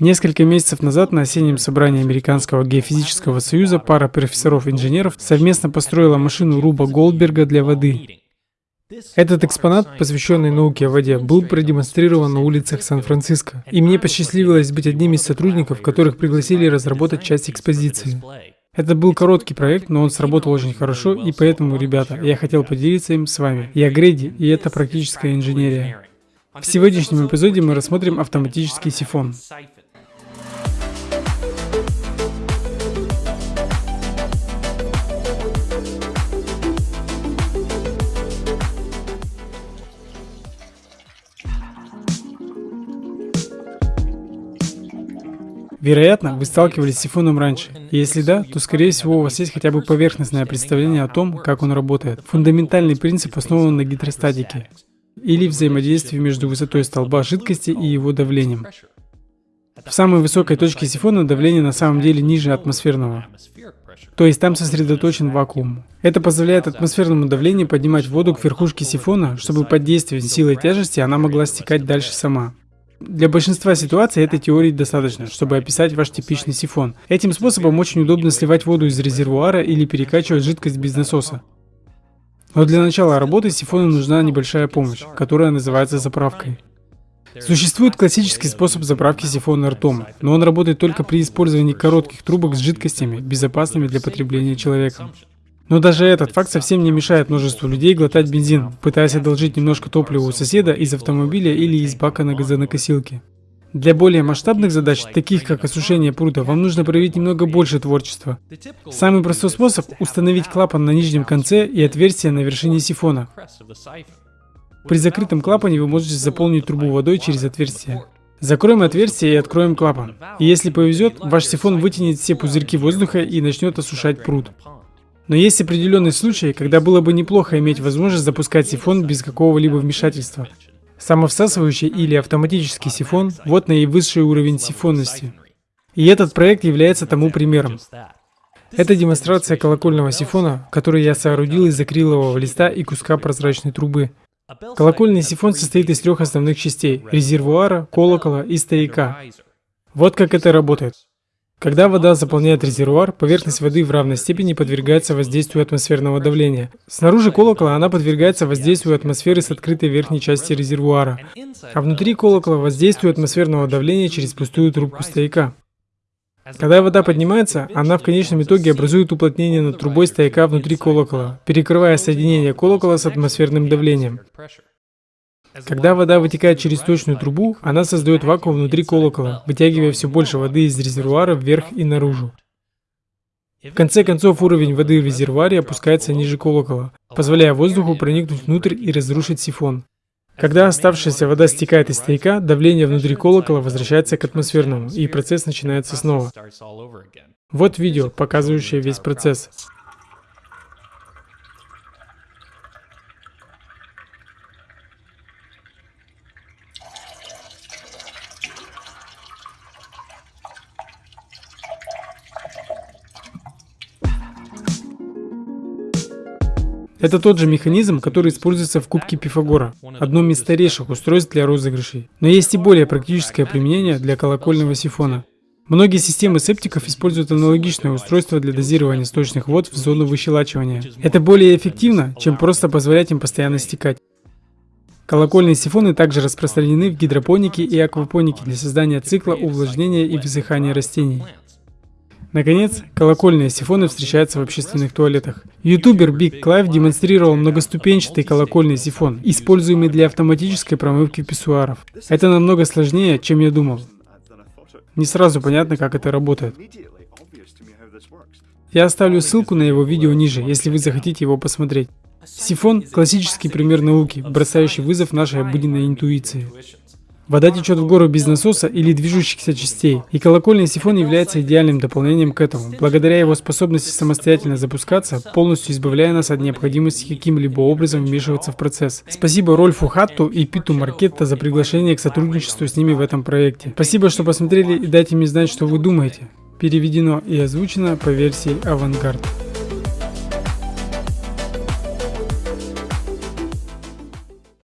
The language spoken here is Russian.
Несколько месяцев назад на осеннем собрании Американского геофизического союза пара профессоров-инженеров совместно построила машину Руба Голдберга для воды. Этот экспонат, посвященный науке о воде, был продемонстрирован на улицах Сан-Франциско, и мне посчастливилось быть одним из сотрудников, которых пригласили разработать часть экспозиции. Это был короткий проект, но он сработал очень хорошо, и поэтому, ребята, я хотел поделиться им с вами. Я Грейди, и это практическая инженерия. В сегодняшнем эпизоде мы рассмотрим автоматический сифон. Вероятно, вы сталкивались с сифоном раньше. Если да, то скорее всего у вас есть хотя бы поверхностное представление о том, как он работает. Фундаментальный принцип основан на гидростатике или взаимодействии между высотой столба жидкости и его давлением. В самой высокой точке сифона давление на самом деле ниже атмосферного. То есть там сосредоточен вакуум. Это позволяет атмосферному давлению поднимать воду к верхушке сифона, чтобы под действием силы тяжести она могла стекать дальше сама. Для большинства ситуаций этой теории достаточно, чтобы описать ваш типичный сифон. Этим способом очень удобно сливать воду из резервуара или перекачивать жидкость без насоса. Но для начала работы сифону нужна небольшая помощь, которая называется заправкой. Существует классический способ заправки сифона ртом, но он работает только при использовании коротких трубок с жидкостями, безопасными для потребления человеком. Но даже этот факт совсем не мешает множеству людей глотать бензин, пытаясь одолжить немножко топлива у соседа из автомобиля или из бака на газонокосилке. Для более масштабных задач, таких как осушение пруда, вам нужно проявить немного больше творчества. Самый простой способ – установить клапан на нижнем конце и отверстие на вершине сифона. При закрытом клапане вы можете заполнить трубу водой через отверстие. Закроем отверстие и откроем клапан. И если повезет, ваш сифон вытянет все пузырьки воздуха и начнет осушать пруд. Но есть определенные случаи, когда было бы неплохо иметь возможность запускать сифон без какого-либо вмешательства. Самовсасывающий или автоматический сифон – вот наивысший уровень сифонности. И этот проект является тому примером. Это демонстрация колокольного сифона, который я соорудил из акрилового листа и куска прозрачной трубы. Колокольный сифон состоит из трех основных частей – резервуара, колокола и стояка. Вот как это работает. Когда вода заполняет резервуар, поверхность воды в равной степени подвергается воздействию атмосферного давления. Снаружи колокола она подвергается воздействию атмосферы с открытой верхней части резервуара, а внутри колокола воздействию атмосферного давления через пустую трубку стояка. Когда вода поднимается, она в конечном итоге образует уплотнение над трубой стояка внутри колокола, перекрывая соединение колокола с атмосферным давлением. Когда вода вытекает через точную трубу, она создает вакуум внутри колокола, вытягивая все больше воды из резервуара вверх и наружу. В конце концов, уровень воды в резервуаре опускается ниже колокола, позволяя воздуху проникнуть внутрь и разрушить сифон. Когда оставшаяся вода стекает из стояка, давление внутри колокола возвращается к атмосферному, и процесс начинается снова. Вот видео, показывающее весь процесс. Это тот же механизм, который используется в кубке Пифагора, одном из старейших устройств для розыгрышей. Но есть и более практическое применение для колокольного сифона. Многие системы септиков используют аналогичное устройство для дозирования сточных вод в зону выщелачивания. Это более эффективно, чем просто позволять им постоянно стекать. Колокольные сифоны также распространены в гидропонике и аквапонике для создания цикла увлажнения и высыхания растений. Наконец, колокольные сифоны встречаются в общественных туалетах. Ютубер Big Clive демонстрировал многоступенчатый колокольный сифон, используемый для автоматической промывки писсуаров. Это намного сложнее, чем я думал. Не сразу понятно, как это работает. Я оставлю ссылку на его видео ниже, если вы захотите его посмотреть. Сифон – классический пример науки, бросающий вызов нашей обыденной интуиции. Вода течет в гору без насоса или движущихся частей, и колокольный сифон является идеальным дополнением к этому, благодаря его способности самостоятельно запускаться, полностью избавляя нас от необходимости каким-либо образом вмешиваться в процесс. Спасибо Рольфу Хатту и Питу Маркетта за приглашение к сотрудничеству с ними в этом проекте. Спасибо, что посмотрели и дайте мне знать, что вы думаете. Переведено и озвучено по версии Авангард.